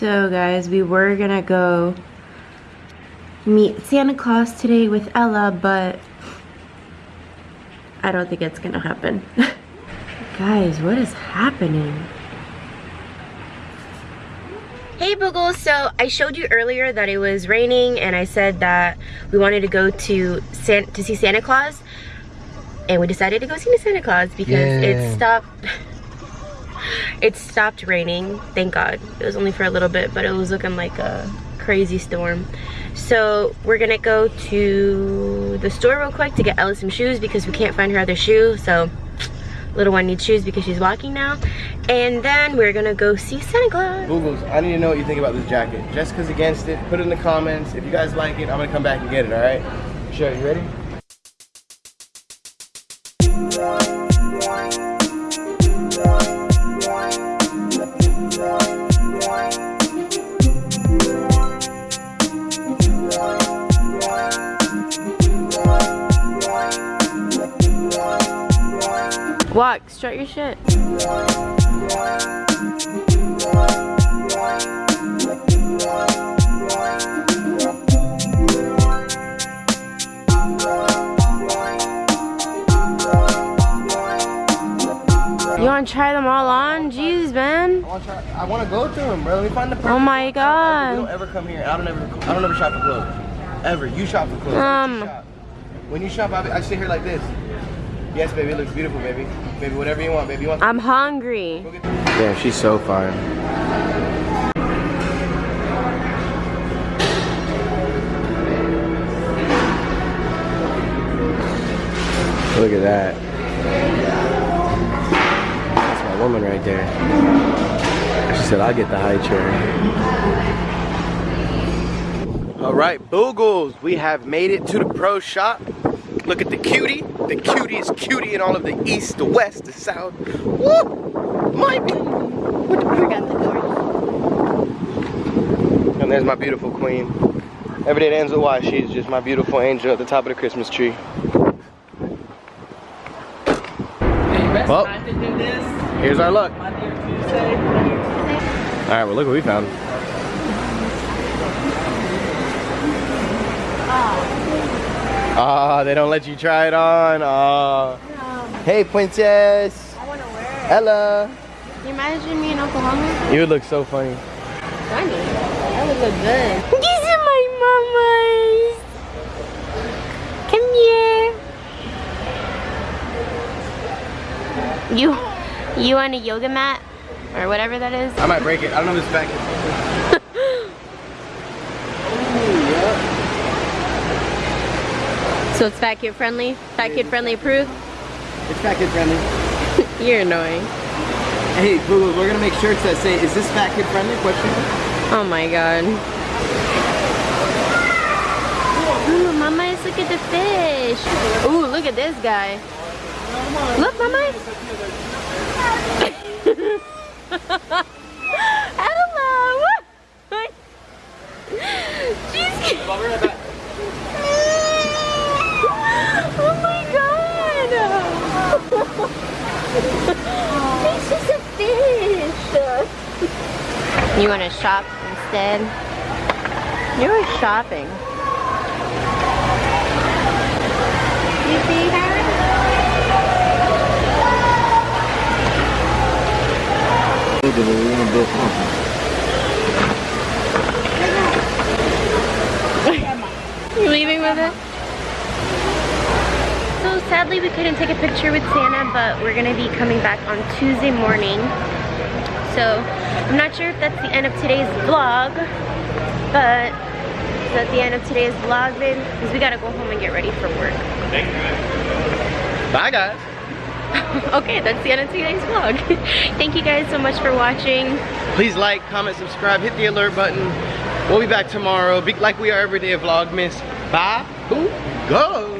So guys, we were gonna go meet Santa Claus today with Ella, but I don't think it's gonna happen. guys, what is happening? Hey Boogles, so I showed you earlier that it was raining and I said that we wanted to go to San to see Santa Claus and we decided to go see Santa Claus because yeah. it stopped it stopped raining. Thank god. It was only for a little bit but it was looking like a crazy storm. So we're gonna go to the store real quick to get Ella some shoes because we can't find her other shoe so little one needs shoes because she's walking now. And then we're gonna go see Santa Claus. Boogles, I need to know what you think about this jacket. Jessica's against it put it in the comments. If you guys like it I'm gonna come back and get it all right? Sure you ready Walk, strut your shit. You want to try them all on? Jeez, man. I want to go through them, bro. Let me find the Oh my god. We don't ever come here. I don't ever. I don't ever shop for clothes. Ever. You shop for clothes. Um. You. When you shop, I, I sit here like this. Yes, baby, it looks beautiful, baby. Baby, whatever you want, baby. You want I'm hungry. Yeah, she's so fine. Look at that. That's my woman right there. She said, I'll get the high chair. All right, Boogles, we have made it to the pro shop. Look at the cutie. The cutest cutie in all of the east, the west, the south. Woo! My Forgot the door. And there's my beautiful queen. Every day that ends with Y, she's just my beautiful angel at the top of the Christmas tree. Well, here's our luck. Alright, well look what we found. Ah, oh, they don't let you try it on. Oh. No. Hey, princess. I want to wear it. Ella. You imagine me in Oklahoma? You would look so funny. Funny? That would look good. These are my mamas. Come here. You, you on a yoga mat? Or whatever that is? I might break it. I don't know if it's back. So it's fat kid friendly? Fat kid friendly approved? It's fat kid friendly. You're annoying. Hey, Google, we're gonna make shirts that say, is this fat kid friendly? Question. Oh my god. Ooh, mama, look at the fish. Ooh, look at this guy. Look, mama. Hello. She's it's just a fish. You want to shop instead? You're shopping. You see her? you leaving with it? So sadly we couldn't take a picture with Santa, but we're gonna be coming back on Tuesday morning. So I'm not sure if that's the end of today's vlog, but is that the end of today's vlog, babe? Because we gotta go home and get ready for work. Thank you. Bye, guys. okay, that's the end of today's vlog. Thank you guys so much for watching. Please like, comment, subscribe, hit the alert button. We'll be back tomorrow, like we are every day of Vlogmas. Bye, boo, go.